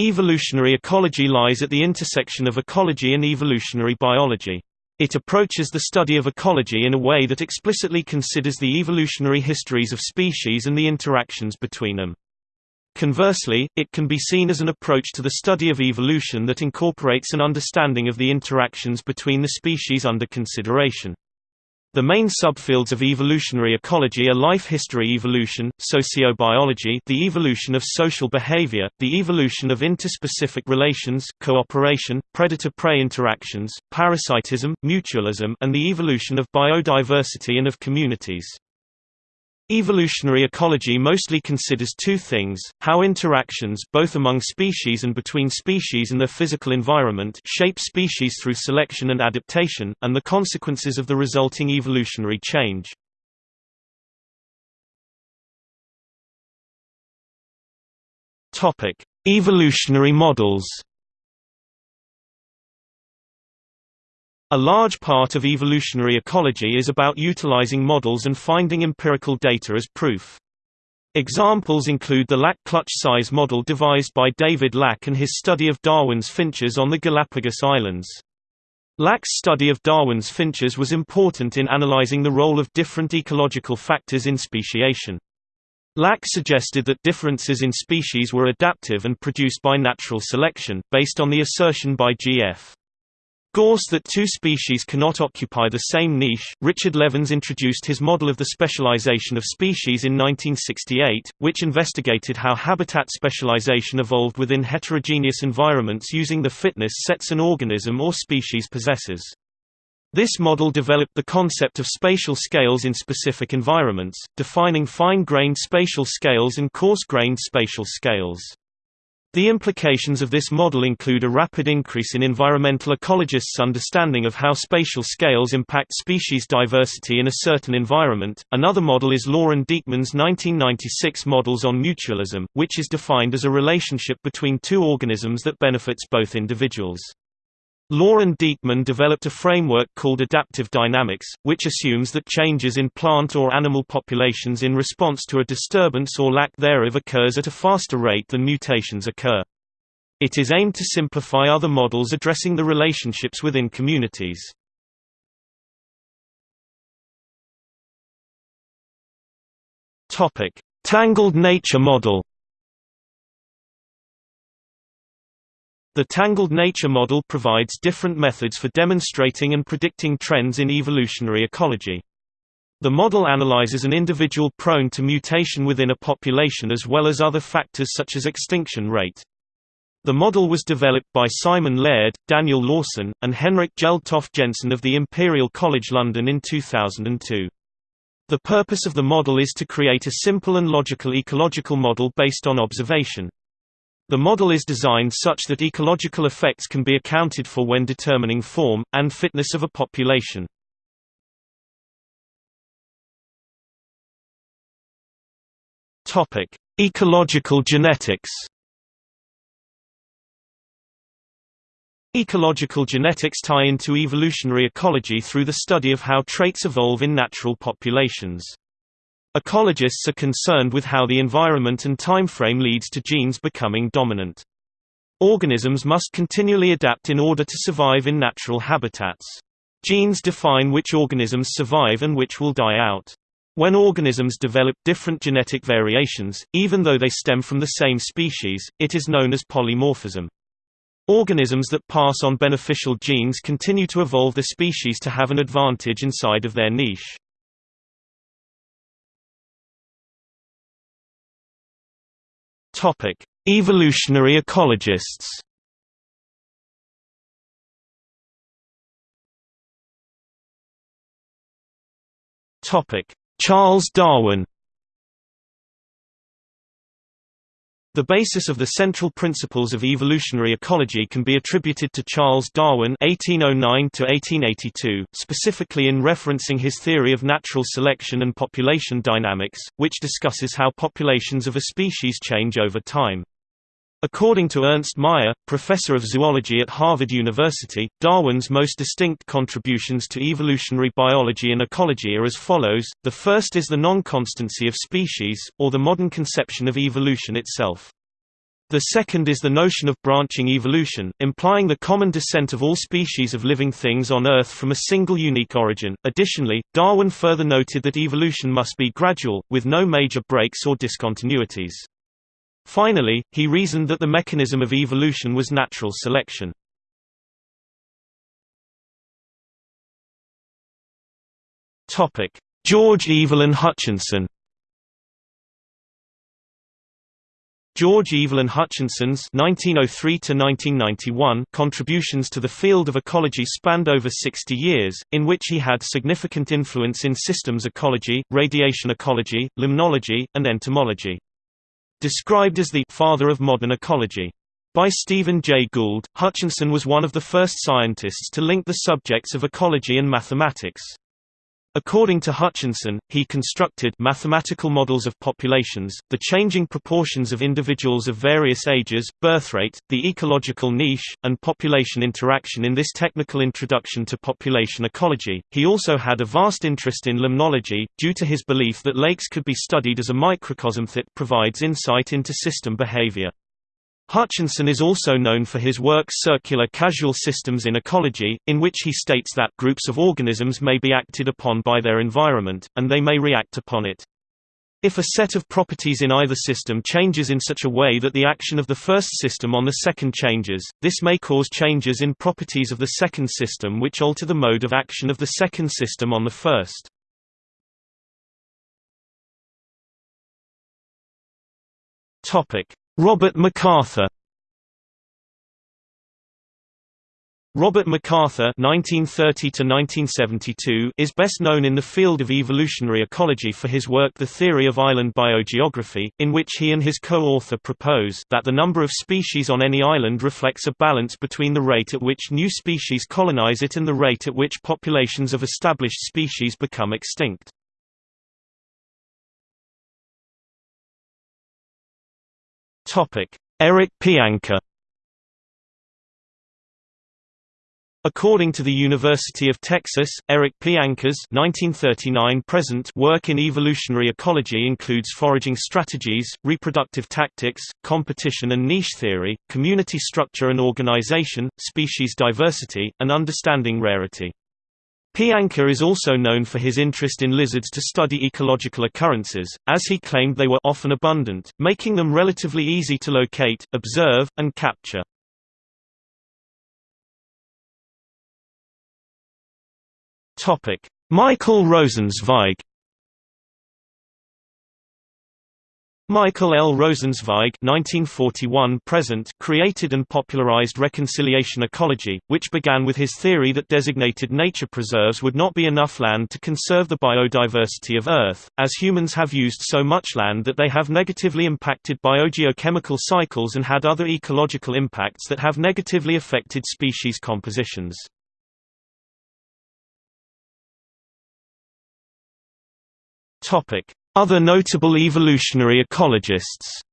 Evolutionary ecology lies at the intersection of ecology and evolutionary biology. It approaches the study of ecology in a way that explicitly considers the evolutionary histories of species and the interactions between them. Conversely, it can be seen as an approach to the study of evolution that incorporates an understanding of the interactions between the species under consideration. The main subfields of evolutionary ecology are life history evolution, sociobiology the evolution of social behavior, the evolution of interspecific relations, cooperation, predator-prey interactions, parasitism, mutualism and the evolution of biodiversity and of communities. Evolutionary ecology mostly considers two things, how interactions both among species and between species and their physical environment shape species through selection and adaptation, and the consequences of the resulting evolutionary change. Evolutionary models A large part of evolutionary ecology is about utilizing models and finding empirical data as proof. Examples include the Lack-Clutch size model devised by David Lack and his study of Darwin's finches on the Galapagos Islands. Lack's study of Darwin's finches was important in analyzing the role of different ecological factors in speciation. Lack suggested that differences in species were adaptive and produced by natural selection, based on the assertion by G.F. Gause that two species cannot occupy the same niche. Richard Levins introduced his model of the specialization of species in 1968, which investigated how habitat specialization evolved within heterogeneous environments using the fitness sets an organism or species possesses. This model developed the concept of spatial scales in specific environments, defining fine-grained spatial scales and coarse-grained spatial scales. The implications of this model include a rapid increase in environmental ecologists' understanding of how spatial scales impact species diversity in a certain environment. Another model is Loren Dieckmann's 1996 models on mutualism, which is defined as a relationship between two organisms that benefits both individuals. Loren Dieckmann developed a framework called adaptive dynamics, which assumes that changes in plant or animal populations in response to a disturbance or lack thereof occurs at a faster rate than mutations occur. It is aimed to simplify other models addressing the relationships within communities. Tangled nature model The tangled nature model provides different methods for demonstrating and predicting trends in evolutionary ecology. The model analyzes an individual prone to mutation within a population as well as other factors such as extinction rate. The model was developed by Simon Laird, Daniel Lawson, and Henrik Jeldtoft Jensen of the Imperial College London in 2002. The purpose of the model is to create a simple and logical ecological model based on observation. The model is designed such that ecological effects can be accounted for when determining form, and fitness of a population. Ecological genetics Ecological genetics tie into evolutionary ecology through the study of how traits evolve in natural populations. Ecologists are concerned with how the environment and timeframe leads to genes becoming dominant. Organisms must continually adapt in order to survive in natural habitats. Genes define which organisms survive and which will die out. When organisms develop different genetic variations, even though they stem from the same species, it is known as polymorphism. Organisms that pass on beneficial genes continue to evolve the species to have an advantage inside of their niche. Topic: Evolutionary ecologists. Topic: Charles Darwin. The basis of the central principles of evolutionary ecology can be attributed to Charles Darwin (1809–1882), specifically in referencing his theory of natural selection and population dynamics, which discusses how populations of a species change over time. According to Ernst Mayr, professor of zoology at Harvard University, Darwin's most distinct contributions to evolutionary biology and ecology are as follows, the first is the non-constancy of species, or the modern conception of evolution itself. The second is the notion of branching evolution, implying the common descent of all species of living things on Earth from a single unique origin. Additionally, Darwin further noted that evolution must be gradual, with no major breaks or discontinuities. Finally, he reasoned that the mechanism of evolution was natural selection. George Evelyn Hutchinson George Evelyn Hutchinson's (1903–1991) contributions to the field of ecology spanned over 60 years, in which he had significant influence in systems ecology, radiation ecology, limnology, and entomology. Described as the «father of modern ecology» by Stephen Jay Gould, Hutchinson was one of the first scientists to link the subjects of ecology and mathematics. According to Hutchinson, he constructed mathematical models of populations, the changing proportions of individuals of various ages, birth rate, the ecological niche, and population interaction in this technical introduction to population ecology. He also had a vast interest in limnology, due to his belief that lakes could be studied as a microcosm that provides insight into system behavior. Hutchinson is also known for his work Circular Causal Systems in Ecology, in which he states that groups of organisms may be acted upon by their environment, and they may react upon it. If a set of properties in either system changes in such a way that the action of the first system on the second changes, this may cause changes in properties of the second system which alter the mode of action of the second system on the first. Topic: Robert MacArthur Robert MacArthur (1930–1972) is best known in the field of evolutionary ecology for his work *The Theory of Island Biogeography*, in which he and his co-author propose that the number of species on any island reflects a balance between the rate at which new species colonize it and the rate at which populations of established species become extinct. Eric Pianka According to the University of Texas, Eric Pianka's 1939-present work in evolutionary ecology includes foraging strategies, reproductive tactics, competition and niche theory, community structure and organization, species diversity, and understanding rarity. Pianka is also known for his interest in lizards to study ecological occurrences, as he claimed they were often abundant, making them relatively easy to locate, observe, and capture. Michael Rosenzweig Michael L. Rosenzweig (1941–present) created and popularized reconciliation ecology, which began with his theory that designated nature preserves would not be enough land to conserve the biodiversity of Earth, as humans have used so much land that they have negatively impacted biogeochemical cycles and had other ecological impacts that have negatively affected species compositions. Topic: other notable evolutionary ecologists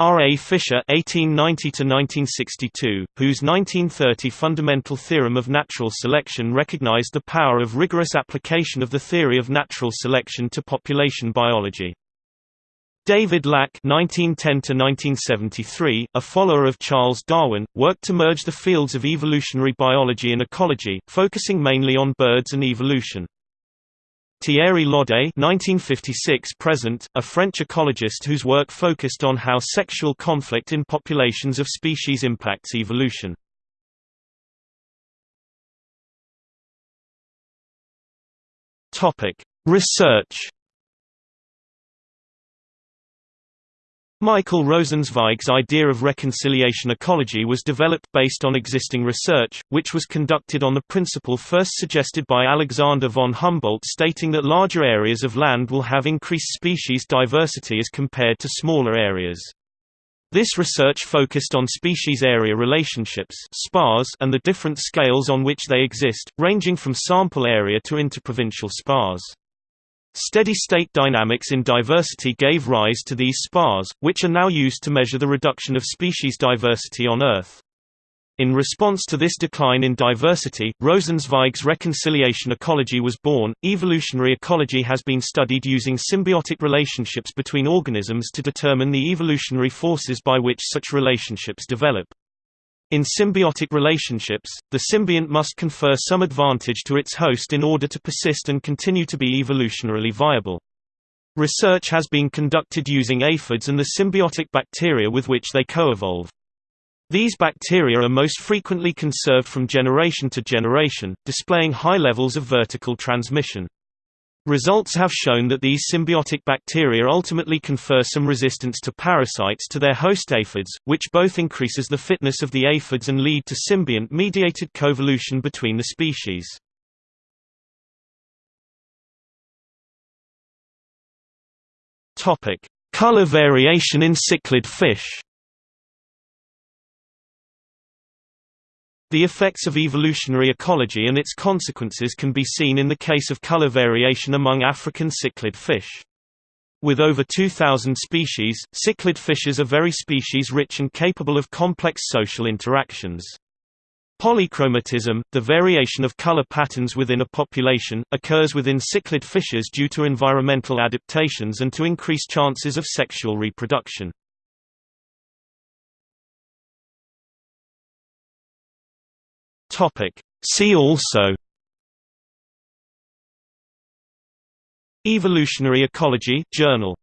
R. A. Fisher (1890–1962), whose 1930 fundamental theorem of natural selection recognized the power of rigorous application of the theory of natural selection to population biology. David Lack (1910–1973), a follower of Charles Darwin, worked to merge the fields of evolutionary biology and ecology, focusing mainly on birds and evolution. Thierry Lodé (1956–present), a French ecologist whose work focused on how sexual conflict in populations of species impacts evolution. Research Michael Rosenzweig's idea of reconciliation ecology was developed based on existing research, which was conducted on the principle first suggested by Alexander von Humboldt stating that larger areas of land will have increased species diversity as compared to smaller areas. This research focused on species-area relationships and the different scales on which they exist, ranging from sample area to interprovincial SPARs. Steady-state dynamics in diversity gave rise to these SPARs, which are now used to measure the reduction of species diversity on Earth. In response to this decline in diversity, Rosenzweig's reconciliation ecology was born. Evolutionary ecology has been studied using symbiotic relationships between organisms to determine the evolutionary forces by which such relationships develop. In symbiotic relationships, the symbiont must confer some advantage to its host in order to persist and continue to be evolutionarily viable. Research has been conducted using aphids and the symbiotic bacteria with which they coevolve. These bacteria are most frequently conserved from generation to generation, displaying high levels of vertical transmission. Results have shown that these symbiotic bacteria ultimately confer some resistance to parasites to their host aphids, which both increases the fitness of the aphids and lead to symbiont-mediated coevolution between the species. Color variation in cichlid fish The effects of evolutionary ecology and its consequences can be seen in the case of color variation among African cichlid fish. With over 2,000 species, cichlid fishes are very species-rich and capable of complex social interactions. Polychromatism, the variation of color patterns within a population, occurs within cichlid fishes due to environmental adaptations and to increase chances of sexual reproduction. Topic. See also Evolutionary Ecology Journal